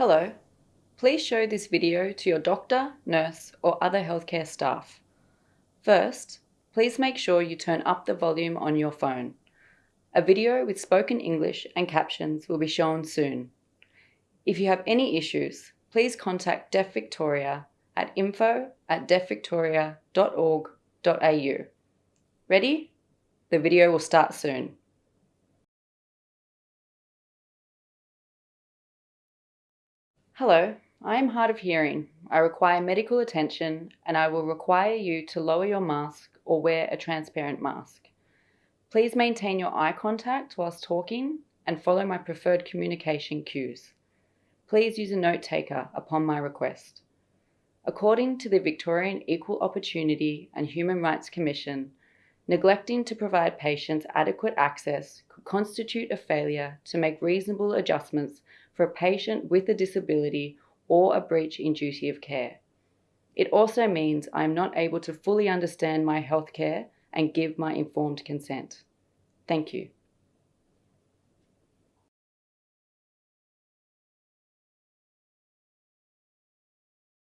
Hello. Please show this video to your doctor, nurse, or other healthcare staff. First, please make sure you turn up the volume on your phone. A video with spoken English and captions will be shown soon. If you have any issues, please contact Deaf Victoria at info at deafvictoria.org.au. Ready? The video will start soon. Hello, I am hard of hearing. I require medical attention and I will require you to lower your mask or wear a transparent mask. Please maintain your eye contact whilst talking and follow my preferred communication cues. Please use a note taker upon my request. According to the Victorian Equal Opportunity and Human Rights Commission, neglecting to provide patients adequate access could constitute a failure to make reasonable adjustments for a patient with a disability or a breach in duty of care. It also means I am not able to fully understand my healthcare and give my informed consent. Thank you.